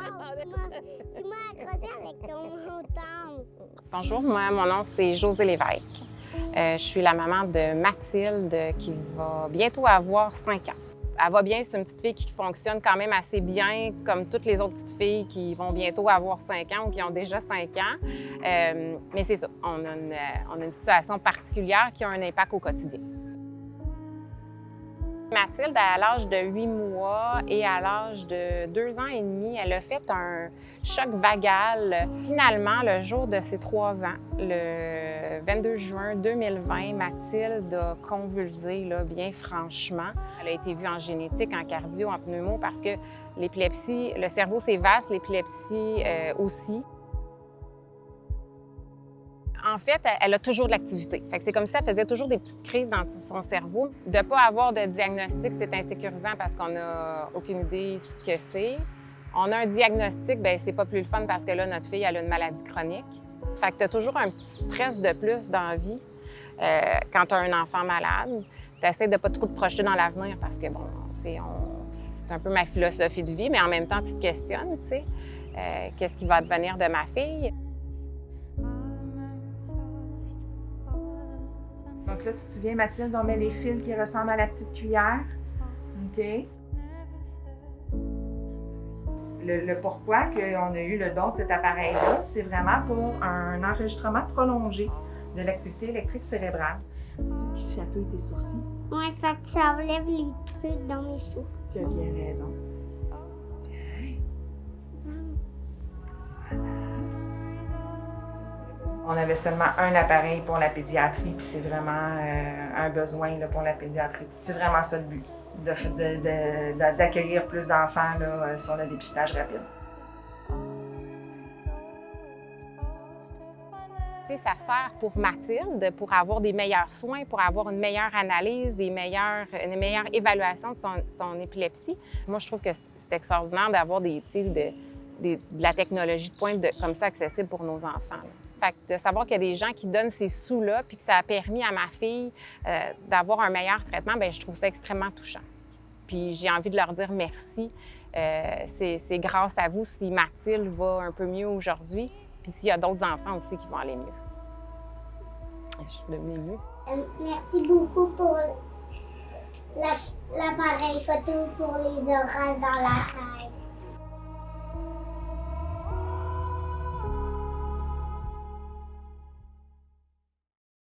Bonjour, moi, mon nom c'est José Lévesque. Euh, je suis la maman de Mathilde qui va bientôt avoir 5 ans. Elle va bien, c'est une petite fille qui fonctionne quand même assez bien, comme toutes les autres petites filles qui vont bientôt avoir 5 ans ou qui ont déjà 5 ans. Euh, mais c'est ça, on a, une, on a une situation particulière qui a un impact au quotidien. Mathilde, à l'âge de 8 mois et à l'âge de 2 ans et demi, elle a fait un choc vagal. Finalement, le jour de ses 3 ans, le 22 juin 2020, Mathilde a convulsé, là, bien franchement. Elle a été vue en génétique, en cardio, en pneumo, parce que l'épilepsie, le cerveau, c'est vaste, l'épilepsie euh, aussi en fait, elle a toujours de l'activité. c'est comme si elle faisait toujours des petites crises dans son cerveau. De ne pas avoir de diagnostic, c'est insécurisant parce qu'on n'a aucune idée ce que c'est. On a un diagnostic, bien, c'est pas plus le fun parce que là, notre fille, elle a une maladie chronique. Fait que tu as toujours un petit stress de plus dans la vie euh, quand tu as un enfant malade. Tu essaies de pas trop te projeter dans l'avenir parce que, bon, c'est un peu ma philosophie de vie, mais en même temps, tu te questionnes, tu sais, euh, qu'est-ce qui va devenir de ma fille? Donc là, tu te souviens, Mathilde, on met les fils qui ressemblent à la petite cuillère. OK? Le, pourquoi qu'on a eu le don de cet appareil-là, c'est vraiment pour un enregistrement prolongé de l'activité électrique cérébrale. Qui chatouille tes sourcils? Oui, ça enlève les trucs dans mes sourcils. Tu as bien raison. On avait seulement un appareil pour la pédiatrie, puis c'est vraiment euh, un besoin là, pour la pédiatrie. C'est vraiment ça le but, d'accueillir plus d'enfants euh, sur le dépistage rapide. ça sert pour Mathilde pour avoir des meilleurs soins, pour avoir une meilleure analyse, des meilleures, une meilleure évaluation de son, épilepsie. Moi, je trouve que c'est extraordinaire d'avoir des, de, de, la technologie de pointe comme ça accessible pour nos enfants. Fait de savoir qu'il y a des gens qui donnent ces sous-là, puis que ça a permis à ma fille euh, d'avoir un meilleur traitement, bien, je trouve ça extrêmement touchant. Puis j'ai envie de leur dire merci. Euh, c'est grâce à vous si Mathilde va un peu mieux aujourd'hui, puis s'il y a d'autres enfants aussi qui vont aller mieux. Je suis devenue mieux. Merci beaucoup pour l'appareil photo pour les orales dans la salle.